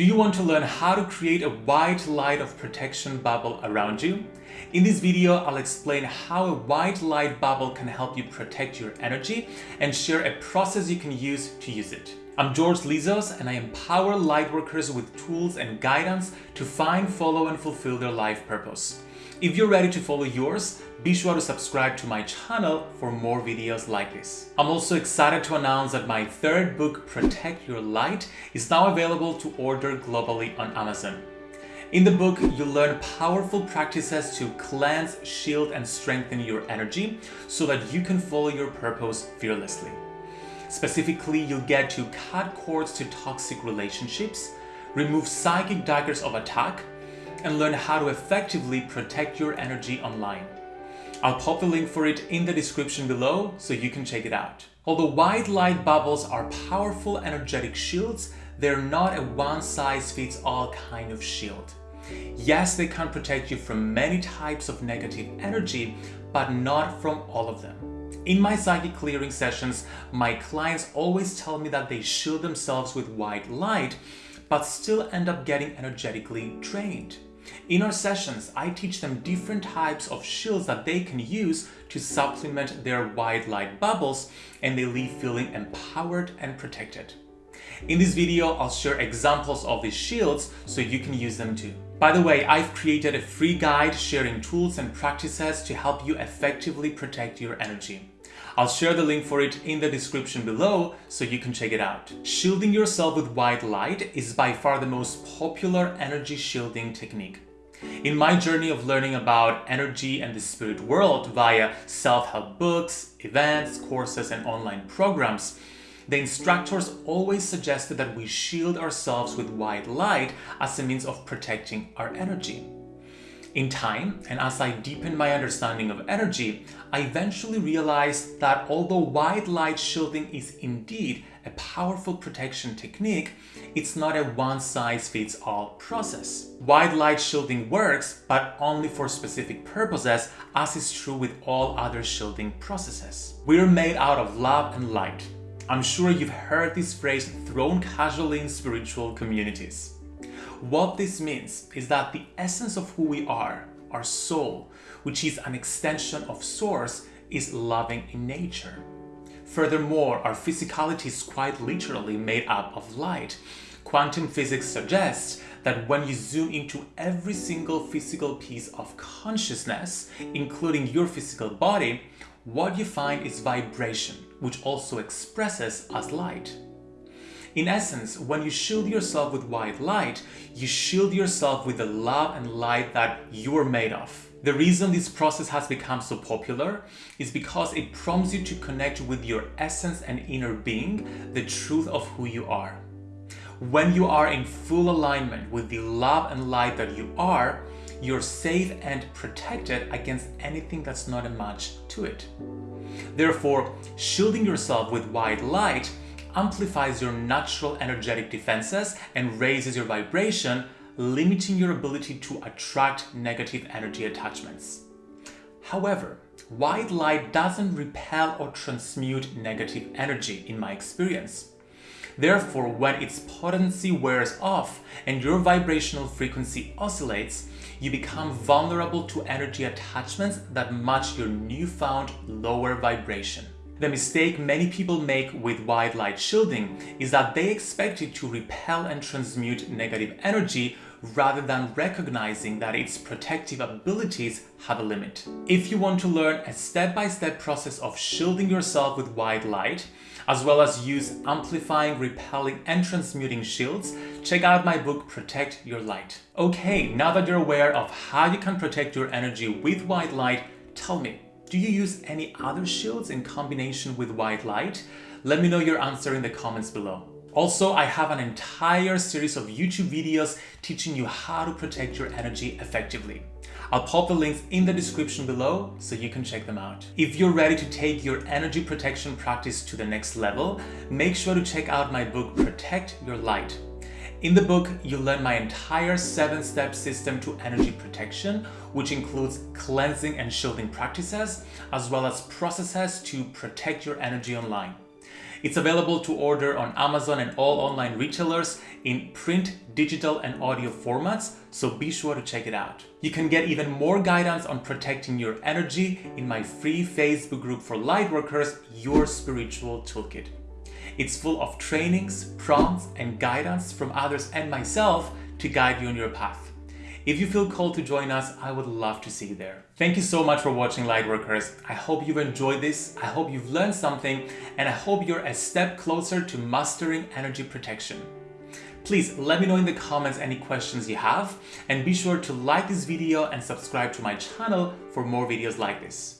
Do you want to learn how to create a white light of protection bubble around you? In this video, I'll explain how a white light bubble can help you protect your energy and share a process you can use to use it. I'm George Lizos and I empower lightworkers with tools and guidance to find, follow and fulfill their life purpose. If you're ready to follow yours, be sure to subscribe to my channel for more videos like this. I'm also excited to announce that my third book, Protect Your Light, is now available to order globally on Amazon. In the book, you'll learn powerful practices to cleanse, shield, and strengthen your energy so that you can follow your purpose fearlessly. Specifically, you'll get to cut cords to toxic relationships, remove psychic daggers of attack, and learn how to effectively protect your energy online. I'll pop the link for it in the description below so you can check it out. Although white light bubbles are powerful energetic shields, they're not a one-size-fits-all kind of shield. Yes, they can protect you from many types of negative energy, but not from all of them. In my psychic clearing sessions, my clients always tell me that they shield themselves with white light, but still end up getting energetically drained. In our sessions, I teach them different types of shields that they can use to supplement their white light bubbles and they leave feeling empowered and protected. In this video, I'll share examples of these shields so you can use them too. By the way, I've created a free guide sharing tools and practices to help you effectively protect your energy. I'll share the link for it in the description below so you can check it out. Shielding yourself with white light is by far the most popular energy shielding technique. In my journey of learning about energy and the spirit world via self-help books, events, courses, and online programs, the instructors always suggested that we shield ourselves with white light as a means of protecting our energy. In time, and as I deepened my understanding of energy, I eventually realized that although white light shielding is indeed a powerful protection technique, it's not a one-size-fits-all process. White light shielding works, but only for specific purposes, as is true with all other shielding processes. We're made out of love and light. I'm sure you've heard this phrase thrown casually in spiritual communities. What this means is that the essence of who we are, our soul, which is an extension of source, is loving in nature. Furthermore, our physicality is quite literally made up of light. Quantum physics suggests that when you zoom into every single physical piece of consciousness, including your physical body, what you find is vibration, which also expresses as light. In essence, when you shield yourself with white light, you shield yourself with the love and light that you are made of. The reason this process has become so popular is because it prompts you to connect with your essence and inner being, the truth of who you are. When you are in full alignment with the love and light that you are, you're safe and protected against anything that's not a match to it. Therefore, shielding yourself with white light amplifies your natural energetic defenses and raises your vibration, limiting your ability to attract negative energy attachments. However, white light doesn't repel or transmute negative energy in my experience. Therefore, when its potency wears off and your vibrational frequency oscillates, you become vulnerable to energy attachments that match your newfound lower vibration. The mistake many people make with white light shielding is that they expect it to repel and transmute negative energy rather than recognizing that its protective abilities have a limit. If you want to learn a step-by-step -step process of shielding yourself with white light, as well as use amplifying, repelling, and transmuting shields, check out my book Protect Your Light. Okay, now that you're aware of how you can protect your energy with white light, tell me, do you use any other shields in combination with white light? Let me know your answer in the comments below. Also, I have an entire series of YouTube videos teaching you how to protect your energy effectively. I'll pop the links in the description below so you can check them out. If you're ready to take your energy protection practice to the next level, make sure to check out my book Protect Your Light. In the book, you'll learn my entire seven-step system to energy protection, which includes cleansing and shielding practices, as well as processes to protect your energy online. It's available to order on Amazon and all online retailers in print, digital, and audio formats, so be sure to check it out. You can get even more guidance on protecting your energy in my free Facebook group for lightworkers, Your Spiritual Toolkit. It's full of trainings, prompts, and guidance from others and myself to guide you on your path. If you feel called to join us, I would love to see you there. Thank you so much for watching Lightworkers. I hope you've enjoyed this, I hope you've learned something, and I hope you're a step closer to mastering energy protection. Please let me know in the comments any questions you have, and be sure to like this video and subscribe to my channel for more videos like this.